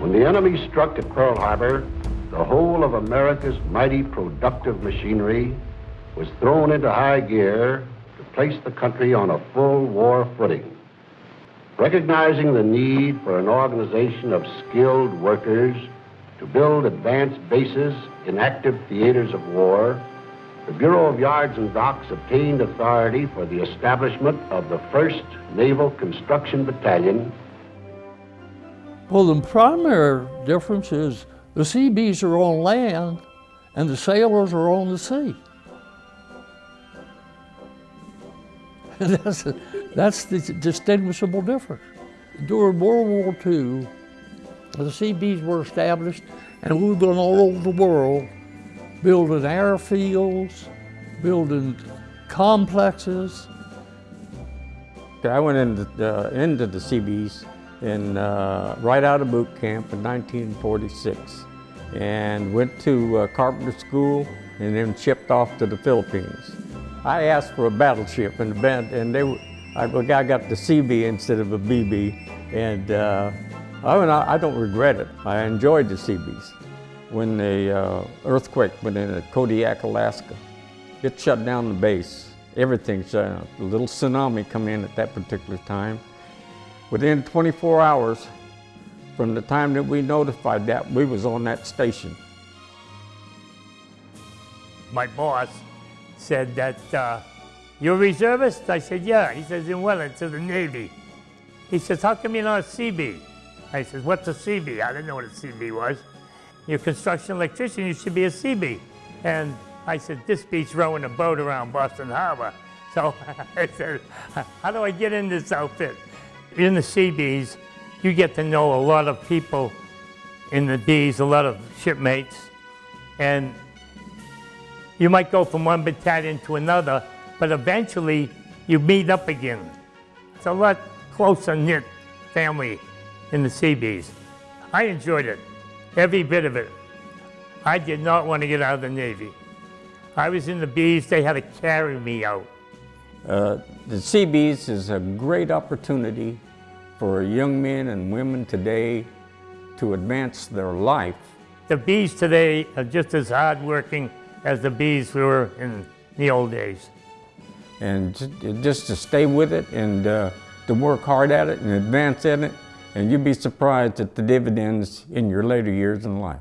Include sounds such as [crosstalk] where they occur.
When the enemy struck at Pearl Harbor, the whole of America's mighty productive machinery was thrown into high gear to place the country on a full war footing. Recognizing the need for an organization of skilled workers to build advanced bases in active theaters of war, the Bureau of Yards and Docks obtained authority for the establishment of the 1st Naval Construction Battalion. Well, the primary difference is the Seabees are on land and the sailors are on the sea. [laughs] that's, that's the distinguishable difference. During World War II, the Seabees were established and we went all over the world building airfields, building complexes. I went into the, into the Seabees in, uh, right out of boot camp in 1946 and went to uh, carpenter school and then shipped off to the Philippines. I asked for a battleship and the band, and they, I, I got the CB instead of a BB, and uh, I, mean, I, I, don't regret it. I enjoyed the CBs. When the uh, earthquake went in at Kodiak, Alaska, it shut down the base. Everything shut down. A little tsunami come in at that particular time. Within 24 hours from the time that we notified that, we was on that station. My boss said that, uh, you're a reservist? I said, yeah. He says, in what? to the Navy. He says, how come you're not a CB? I says, what's a CB? I didn't know what a CB was. You're a construction electrician, you should be a CB. And I said, this beats rowing a boat around Boston Harbor. So [laughs] I said, how do I get in this outfit? In the Seabees, you get to know a lot of people in the Bees, a lot of shipmates, and you might go from one battalion to another, but eventually you meet up again. It's a lot closer knit family in the Seabees. I enjoyed it, every bit of it. I did not want to get out of the Navy. I was in the Bees, they had to carry me out. Uh, the Seabees is a great opportunity for young men and women today to advance their life. The Bees today are just as hardworking as the Bees we were in the old days. And just to stay with it and uh, to work hard at it and advance in it, and you'd be surprised at the dividends in your later years in life.